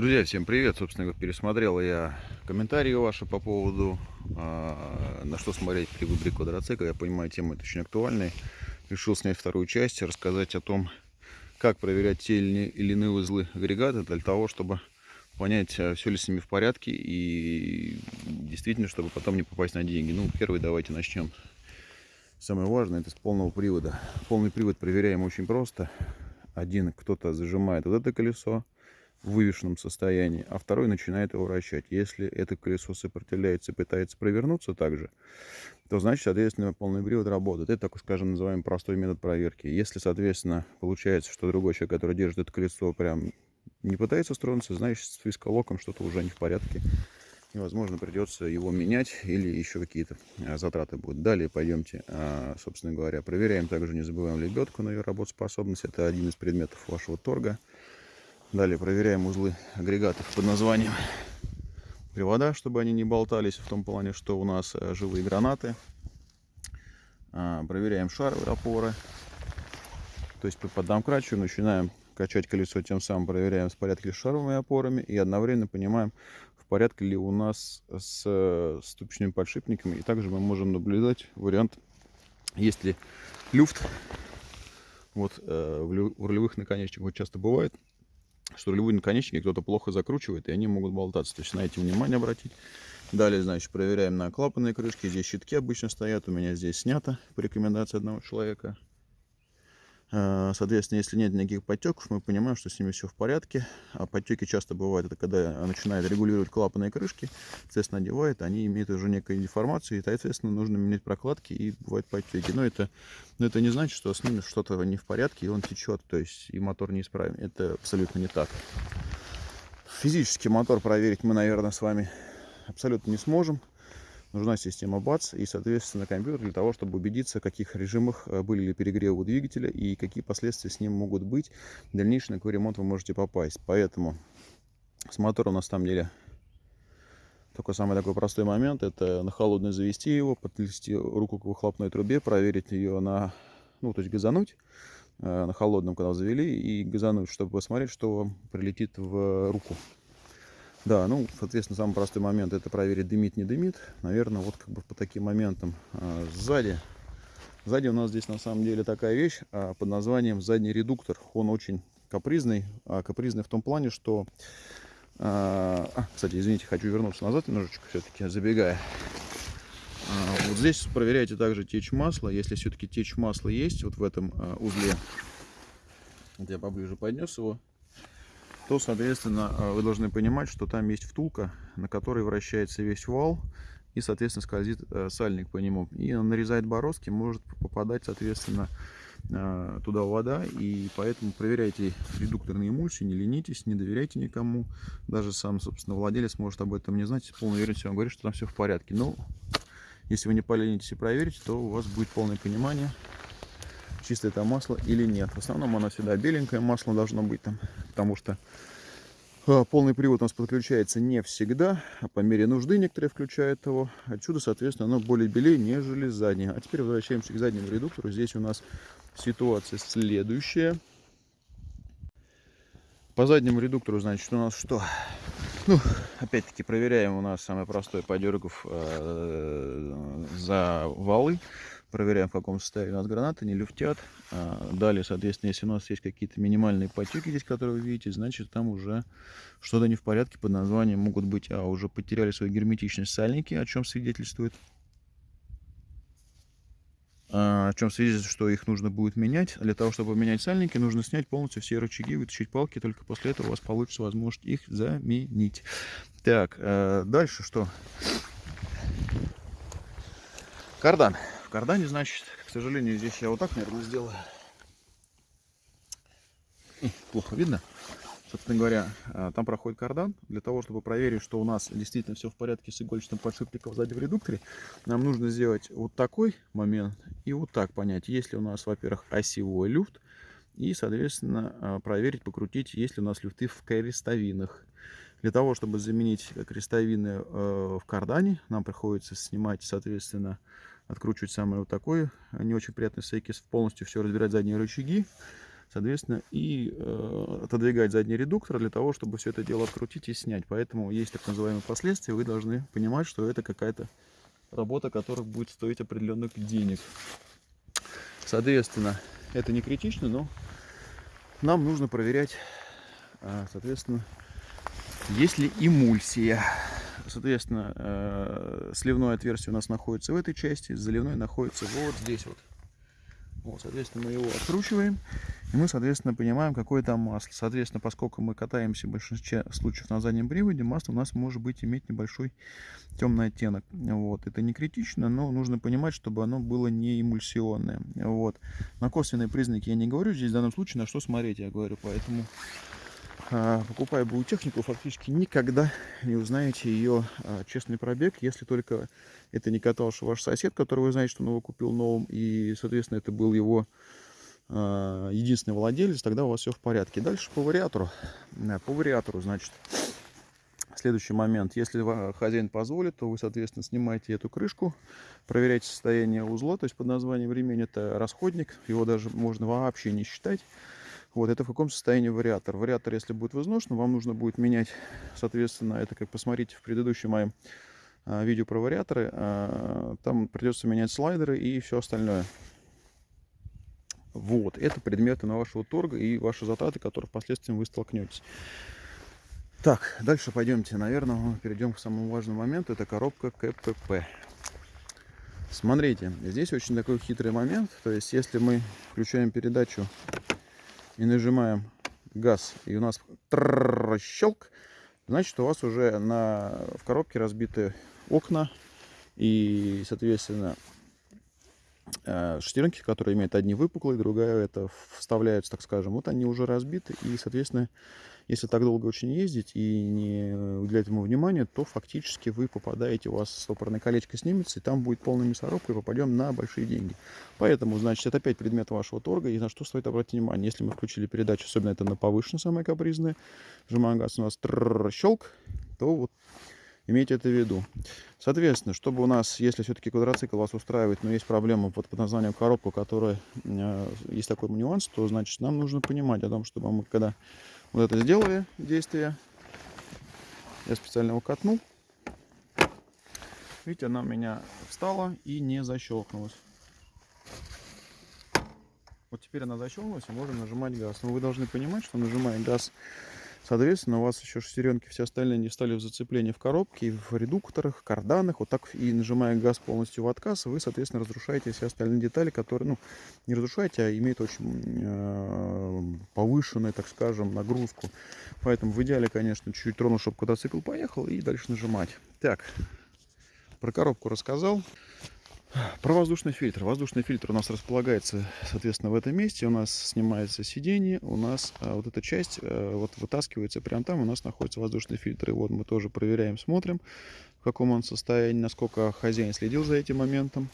Друзья, всем привет! Собственно, пересмотрел я комментарии ваши по поводу, э, на что смотреть при выборе квадроцикла. Я понимаю, тема это очень актуальная. Решил снять вторую часть, рассказать о том, как проверять те или иные узлы агрегата для того, чтобы понять, а, все ли с ними в порядке и действительно, чтобы потом не попасть на деньги. Ну, первый давайте начнем. Самое важное, это с полного привода. Полный привод проверяем очень просто. Один кто-то зажимает вот это колесо, в вывешенном состоянии, а второй начинает его вращать. Если это колесо сопротивляется и пытается провернуться также, то значит, соответственно, полный привод работает. Это, так скажем, называем простой метод проверки. Если, соответственно, получается, что другой человек, который держит это колесо, прям не пытается стронуться, значит, с фискалоком что-то уже не в порядке. И, возможно, придется его менять или еще какие-то а, затраты будут. Далее пойдемте, а, собственно говоря, проверяем. Также не забываем лебедку на ее работоспособность. Это один из предметов вашего торга. Далее проверяем узлы агрегатов под названием привода, чтобы они не болтались, в том плане, что у нас э, живые гранаты. А, проверяем шаровые опоры. То есть под домкрачиваем, начинаем качать колесо, тем самым проверяем, в порядке ли с шаровыми опорами и одновременно понимаем, в порядке ли у нас с э, ступичными подшипниками. И также мы можем наблюдать вариант, есть ли люфт. Вот э, в рулевых наконечниках часто бывает, что рулевые наконечники кто-то плохо закручивает, и они могут болтаться. То есть на эти внимание обратить. Далее, значит, проверяем на клапанные крышки. Здесь щитки обычно стоят. У меня здесь снято по рекомендации одного человека. Э, соответственно, если нет никаких подтеков, мы понимаем, что с ними все в порядке. А подтеки часто бывают, это когда начинает регулировать клапанные крышки, соответственно, одевает, они имеют уже некую деформацию, и, соответственно, нужно менять прокладки, и бывают подтеки. Но это, но это не значит, что с ними что-то не в порядке, и он течет, то есть и мотор неисправен. Это абсолютно не так. Физически мотор проверить мы, наверное, с вами абсолютно не сможем нужна система БАЦ и, соответственно, компьютер для того, чтобы убедиться, в каких режимах э, были ли перегревы двигателя и какие последствия с ним могут быть. В дальнейшем, на какой ремонт вы можете попасть. Поэтому с мотором на самом деле только самый такой простой момент, это на холодную завести его, подвести руку к выхлопной трубе, проверить ее на, ну, то есть газануть э, на холодном, когда завели, и газануть, чтобы посмотреть, что прилетит в руку. Да, ну, соответственно, самый простой момент это проверить, дымит, не дымит. Наверное, вот как бы по таким моментам а, сзади. Сзади у нас здесь на самом деле такая вещь а, под названием задний редуктор. Он очень капризный. А, капризный в том плане, что... А, а кстати, извините, хочу вернуться назад немножечко, все-таки забегая. А, вот здесь проверяйте также течь масла. Если все-таки течь масла есть вот в этом а, узле, вот я поближе поднес его, то, соответственно, э, вы должны понимать, что там есть втулка, на которой вращается весь вал, и, соответственно, скользит э, сальник по нему. И он нарезает бороздки, может попадать, соответственно, э, туда вода, и поэтому проверяйте редукторные эмульсии, не ленитесь, не доверяйте никому. Даже сам, собственно, владелец может об этом не знать, с полной уверенностью вам говорит, что там все в порядке. Но если вы не поленитесь и проверите, то у вас будет полное понимание, чистое это масло или нет. В основном оно всегда беленькое масло должно быть там, потому что а, полный привод у нас подключается не всегда, а по мере нужды некоторые включают его. Отсюда, соответственно, оно более белее, нежели заднее. А теперь возвращаемся к заднему редуктору. Здесь у нас ситуация следующая. По заднему редуктору, значит, у нас что? Ну, опять-таки проверяем у нас самое простое подергов э, за валы проверяем, в каком состоянии у нас гранаты, не люфтят. А, далее, соответственно, если у нас есть какие-то минимальные потеки здесь, которые вы видите, значит, там уже что-то не в порядке под названием могут быть, а уже потеряли свою герметичность сальники, о чем свидетельствует. А, о чем свидетельствует, что их нужно будет менять. Для того, чтобы менять сальники, нужно снять полностью все рычаги, вытащить палки, только после этого у вас получится возможность их заменить. Так, а, дальше что? Кардан кардане, значит, к сожалению, здесь я вот так, наверное, сделаю. Плохо видно. Собственно говоря, а, там проходит кардан. Для того, чтобы проверить, что у нас действительно все в порядке с игольчатым подшипником сзади в редукторе, нам нужно сделать вот такой момент и вот так понять, есть ли у нас, во-первых, осевой люфт, и, соответственно, а, проверить, покрутить, есть ли у нас люфты в крестовинах. Для того, чтобы заменить крестовины э, в кардане, нам приходится снимать, соответственно, откручивать самое вот такое не очень приятный сейкис, полностью все разбирать задние рычаги, соответственно, и э, отодвигать задний редуктор для того, чтобы все это дело открутить и снять. Поэтому есть так называемые последствия, вы должны понимать, что это какая-то работа, которая будет стоить определенных денег. Соответственно, это не критично, но нам нужно проверять, а, соответственно, есть ли эмульсия. Соответственно, э, сливное отверстие у нас находится в этой части, заливной находится вот здесь вот. Вот, соответственно, мы его откручиваем, и мы, соответственно, понимаем, какое там масло. Соответственно, поскольку мы катаемся в большинстве случаев на заднем приводе, масло у нас может быть иметь небольшой темный оттенок. Вот. Это не критично, но нужно понимать, чтобы оно было не эмульсионное. Вот. На косвенные признаки я не говорю, здесь в данном случае на что смотреть, я говорю, поэтому покупая БУ технику, фактически никогда не узнаете ее а, честный пробег, если только это не катался ваш сосед, который вы знаете, что он его купил новым, и, соответственно, это был его а, единственный владелец, тогда у вас все в порядке. Дальше по вариатору. По вариатору, значит, следующий момент. Если хозяин позволит, то вы, соответственно, снимаете эту крышку, проверяете состояние узла, то есть под названием ремень это расходник, его даже можно вообще не считать. Вот, это в каком состоянии вариатор. Вариатор, если будет в изношенном, вам нужно будет менять, соответственно, это как посмотрите в предыдущем моем а, видео про вариаторы. А, там придется менять слайдеры и все остальное. Вот, это предметы на вашего торга и ваши затраты, которые впоследствии вы столкнетесь. Так, дальше пойдемте. Наверное, перейдем к самому важному моменту. Это коробка КПП. Смотрите, здесь очень такой хитрый момент. То есть, если мы включаем передачу и нажимаем газ, и у нас щелк, значит у вас уже на, в коробке разбиты окна и, соответственно, э, шестеренки, которые имеют одни выпуклые, другая это вставляются, так скажем, вот они уже разбиты, и, соответственно, если так долго очень ездить и не уделять ему внимания, то фактически вы попадаете, у вас стопорное колечко снимется, и там будет полная мясорубка, и попадем на большие деньги. Поэтому, значит, это опять предмет вашего торга, и на что стоит обратить внимание. Если мы включили передачу, особенно это на повышенной, самое капризное, сжимаем газ, у нас щелк, то вот имейте это в виду. Соответственно, чтобы у нас, если все-таки квадроцикл вас устраивает, но есть проблема под, под названием коробка, которая э, есть такой нюанс, то значит нам нужно понимать о том, чтобы мы когда вот это сделали действие. Я специально его катнул. Видите, она у меня встала и не защелкнулась. Вот теперь она защелкнулась и можно нажимать газ. Но вы должны понимать, что нажимая газ Соответственно, у вас еще шестеренки все остальные не встали в зацепление в коробке, в редукторах, карданах. Вот так и нажимая газ полностью в отказ, вы, соответственно, разрушаете все остальные детали, которые, ну, не разрушаете, а имеют очень э, повышенную, так скажем, нагрузку. Поэтому в идеале, конечно, чуть-чуть тронул, чтобы квадроцикл поехал, и дальше нажимать. Так, про коробку рассказал. Про воздушный фильтр. Воздушный фильтр у нас располагается, соответственно, в этом месте. У нас снимается сиденье, у нас а, вот эта часть а, вот вытаскивается прямо там. У нас находится воздушный фильтр. И вот мы тоже проверяем, смотрим, в каком он состоянии, насколько хозяин следил за этим моментом.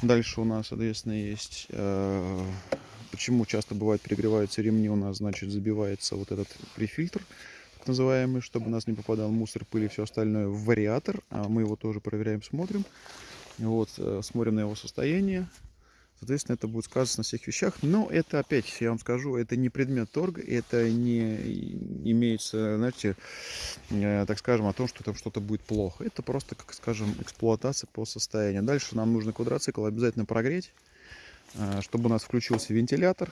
Дальше у нас, соответственно, есть... А, почему часто бывает перегреваются ремни, у нас, значит, забивается вот этот префильтр так называемый, чтобы у нас не попадал мусор, пыль и все остальное в вариатор. А мы его тоже проверяем, смотрим. Вот, э, смотрим на его состояние. Соответственно, это будет сказано на всех вещах. Но это, опять, я вам скажу, это не предмет торга, это не имеется, знаете, э, так скажем, о том, что там что-то будет плохо. Это просто, как скажем, эксплуатация по состоянию. Дальше нам нужно квадроцикл обязательно прогреть, э, чтобы у нас включился вентилятор.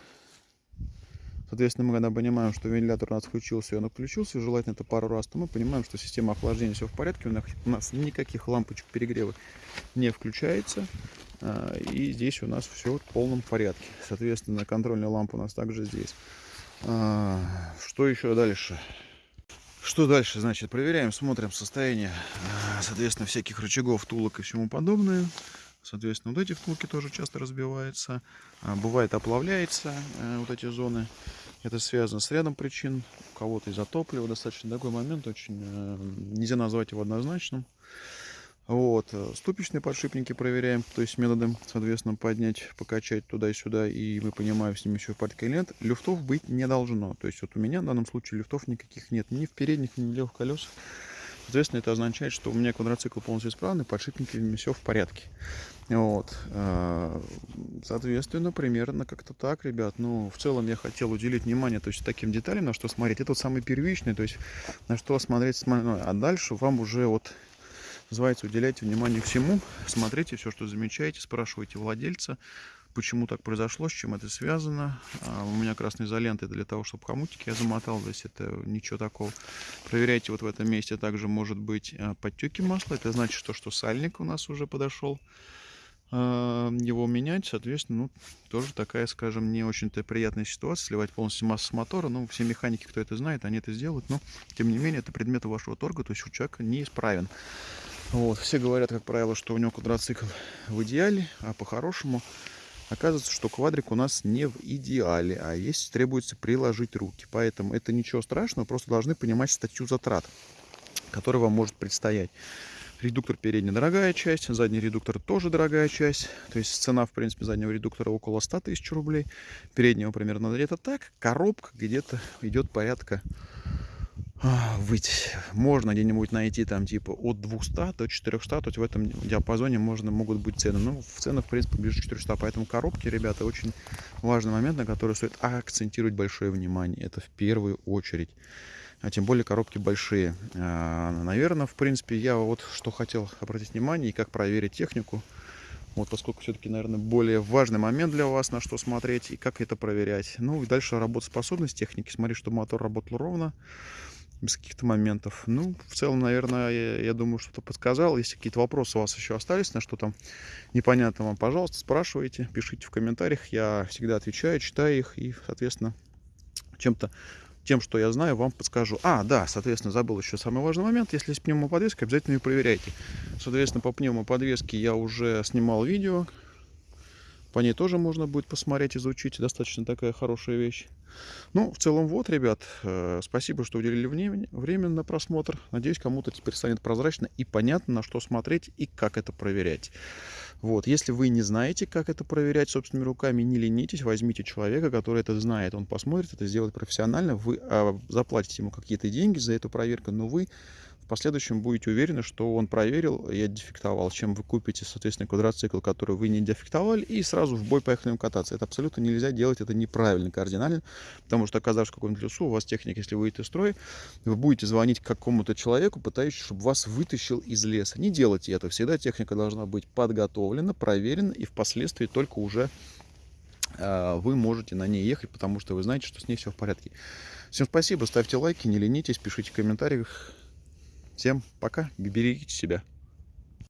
Соответственно, мы когда понимаем, что вентилятор у нас включился, и он включился, желательно это пару раз, то мы понимаем, что система охлаждения все в порядке, у нас никаких лампочек перегрева не включается. А, и здесь у нас все в полном порядке. Соответственно, контрольная лампа у нас также здесь. А, что еще дальше? Что дальше? Значит, проверяем, смотрим состояние, а, соответственно, всяких рычагов, тулок и всему подобное. Соответственно, вот эти втулки тоже часто разбиваются. Бывает оплавляется вот эти зоны. Это связано с рядом причин. У кого-то из-за топлива достаточно такой момент, очень э, нельзя назвать его однозначным. Вот. Э, ступичные подшипники проверяем, то есть методом, соответственно, поднять, покачать туда и сюда, и мы понимаем, с ними еще порядка или нет. Люфтов быть не должно. То есть вот у меня в данном случае люфтов никаких нет, ни в передних, ни в левых колесах. Соответственно, это означает, что у меня квадроцикл полностью исправный, подшипники все в порядке. Вот. А, соответственно, примерно как-то так, ребят. Ну, в целом я хотел уделить внимание то есть, таким деталям, на что смотреть. Это вот самый первичный, то есть на что смотреть. А дальше вам уже вот называется уделяйте внимание всему, смотрите все, что замечаете, спрашивайте владельца, почему так произошло, с чем это связано. А у меня красная изолента для того, чтобы хомутики я замотал, здесь это ничего такого. Проверяйте вот в этом месте также может быть а, подтеки масла, это значит, что, что сальник у нас уже подошел. А, его менять, соответственно, ну, тоже такая, скажем, не очень-то приятная ситуация, сливать полностью массу мотора, ну, все механики, кто это знает, они это сделают, но, тем не менее, это предмет вашего торга, то есть у человека неисправен. Вот, все говорят, как правило, что у него квадроцикл в идеале, а по-хорошему оказывается, что квадрик у нас не в идеале, а есть требуется приложить руки, поэтому это ничего страшного, просто должны понимать статью затрат, которая вам может предстоять. Редуктор передний дорогая часть, задний редуктор тоже дорогая часть. То есть цена, в принципе, заднего редуктора около 100 тысяч рублей. Переднего примерно где-то так. Коробка где-то идет порядка быть. Можно где-нибудь найти там типа от 200 до 400, то есть в этом диапазоне можно, могут быть цены. Ну, в ценах, в принципе, ближе 400, поэтому коробки, ребята, очень важный момент, на который стоит акцентировать большое внимание. Это в первую очередь а тем более коробки большие. А, Наверное, в принципе, я вот что хотел обратить внимание и как проверить технику. Вот, поскольку все-таки, наверное, более важный момент для вас, на что смотреть и как это проверять. Ну и дальше работоспособность техники. Смотри, чтобы мотор работал ровно, без каких-то моментов. Ну, в целом, наверное, я, я думаю, что-то подсказал. Если какие-то вопросы у вас еще остались, на что там непонятно вам, пожалуйста, спрашивайте, пишите в комментариях. Я всегда отвечаю, читаю их и, соответственно, чем-то тем, что я знаю, вам подскажу. А, да, соответственно, забыл еще самый важный момент. Если есть пневмоподвеска, обязательно ее проверяйте. Соответственно, по пневмоподвеске я уже снимал видео. По ней тоже можно будет посмотреть, изучить. Достаточно такая хорошая вещь. Ну, в целом, вот, ребят, э, спасибо, что уделили время на просмотр. Надеюсь, кому-то теперь станет прозрачно и понятно, на что смотреть и как это проверять. Вот, если вы не знаете, как это проверять собственными руками, не ленитесь, возьмите человека, который это знает. Он посмотрит, это сделает профессионально, вы а, заплатите ему какие-то деньги за эту проверку, но вы последующем будете уверены, что он проверил и дефектовал, чем вы купите, соответственно, квадроцикл, который вы не дефектовали, и сразу в бой поехали кататься. Это абсолютно нельзя делать, это неправильно кардинально, потому что, оказавшись в каком-нибудь лесу, у вас техника, если выйдет из строя, вы будете звонить какому-то человеку, пытающемуся, чтобы вас вытащил из леса. Не делайте это. Всегда техника должна быть подготовлена, проверена, и впоследствии только уже а, вы можете на ней ехать, потому что вы знаете, что с ней все в порядке. Всем спасибо, ставьте лайки, не ленитесь, пишите в комментариях. Всем пока, берегите себя.